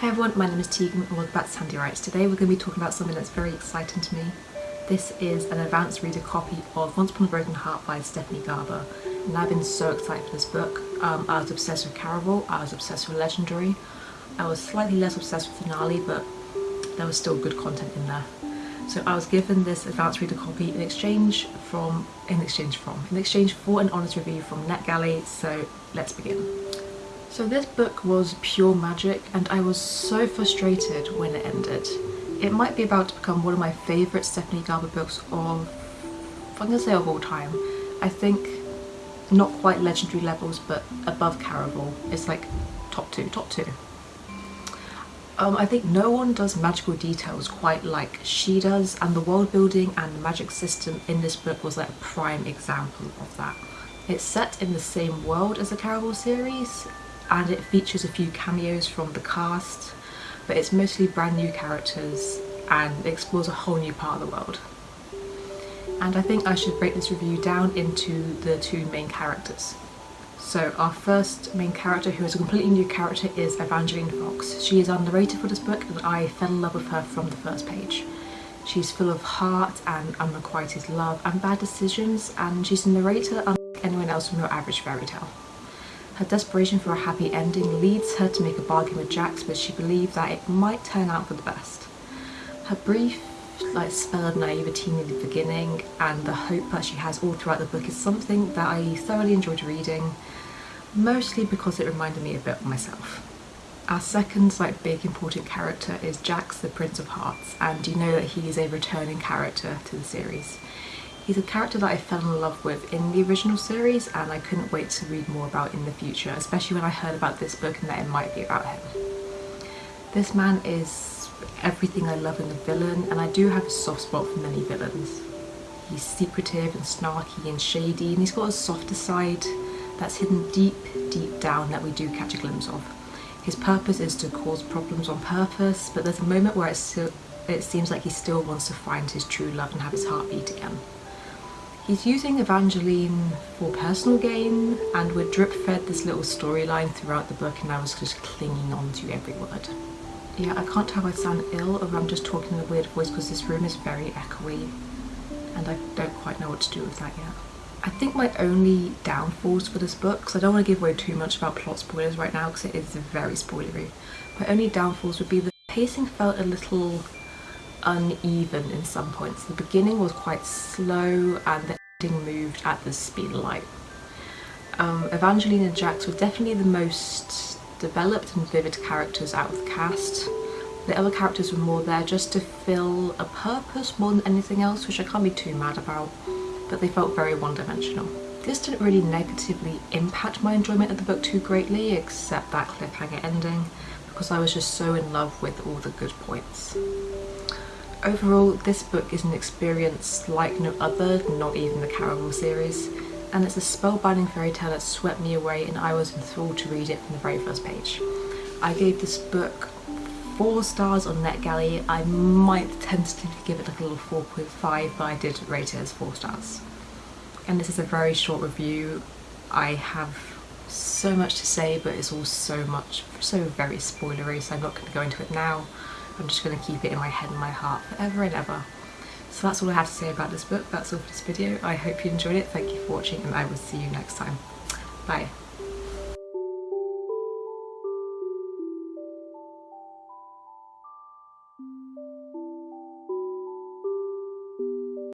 Hey everyone, my name is Tegan and welcome back to Sandy Writes. Today we're going to be talking about something that's very exciting to me. This is an advanced reader copy of Once Upon a Broken Heart by Stephanie Garber and I've been so excited for this book. Um, I was obsessed with Caraval, I was obsessed with Legendary, I was slightly less obsessed with Finale but there was still good content in there. So I was given this advanced reader copy in exchange from, in exchange from, in exchange for an honest review from NetGalley, so let's begin. So this book was pure magic and I was so frustrated when it ended. It might be about to become one of my favourite Stephanie Garber books of, I'm going to say of all time. I think not quite legendary levels but above Caraval. It's like top two, top two. Um, I think no one does magical details quite like she does and the world building and the magic system in this book was like a prime example of that. It's set in the same world as the Caraval series and it features a few cameos from the cast but it's mostly brand new characters and explores a whole new part of the world. And I think I should break this review down into the two main characters. So our first main character, who is a completely new character, is Evangeline Fox. She is our narrator for this book and I fell in love with her from the first page. She's full of heart and unrequited love and bad decisions and she's a narrator unlike anyone else from your average fairy tale. Her desperation for a happy ending leads her to make a bargain with Jax but she believes that it might turn out for the best. Her brief like spell of naivety in the beginning and the hope that she has all throughout the book is something that I thoroughly enjoyed reading, mostly because it reminded me a bit of myself. Our second like big important character is Jax the Prince of Hearts and you know that he is a returning character to the series. He's a character that I fell in love with in the original series and I couldn't wait to read more about in the future, especially when I heard about this book and that it might be about him. This man is everything I love in a villain and I do have a soft spot for many villains. He's secretive and snarky and shady and he's got a softer side that's hidden deep, deep down that we do catch a glimpse of. His purpose is to cause problems on purpose but there's a moment where it seems like he still wants to find his true love and have his heart beat again. He's using Evangeline for personal gain and we're drip fed this little storyline throughout the book and I was just clinging on to every word. Yeah, I can't tell if I sound ill or I'm just talking in a weird voice because this room is very echoey and I don't quite know what to do with that yet. I think my only downfalls for this book, because I don't want to give away too much about plot spoilers right now because it is very spoilery, my only downfalls would be the pacing felt a little uneven in some points. The beginning was quite slow and the moved at the speed of light. Um, Evangeline and Jax were definitely the most developed and vivid characters out of the cast. The other characters were more there just to fill a purpose more than anything else, which I can't be too mad about, but they felt very one-dimensional. This didn't really negatively impact my enjoyment of the book too greatly, except that cliffhanger ending, because I was just so in love with all the good points. Overall, this book is an experience like no other, not even the Caraval series, and it's a spellbinding fairy tale that swept me away and I was enthralled to read it from the very first page. I gave this book 4 stars on NetGalley. I might tentatively give it like a little 4.5 but I did rate it as 4 stars. And this is a very short review. I have so much to say but it's all so much, so very spoilery so I'm not going to go into it now. I'm just going to keep it in my head and my heart forever and ever. So that's all I have to say about this book. That's all for this video. I hope you enjoyed it. Thank you for watching and I will see you next time. Bye.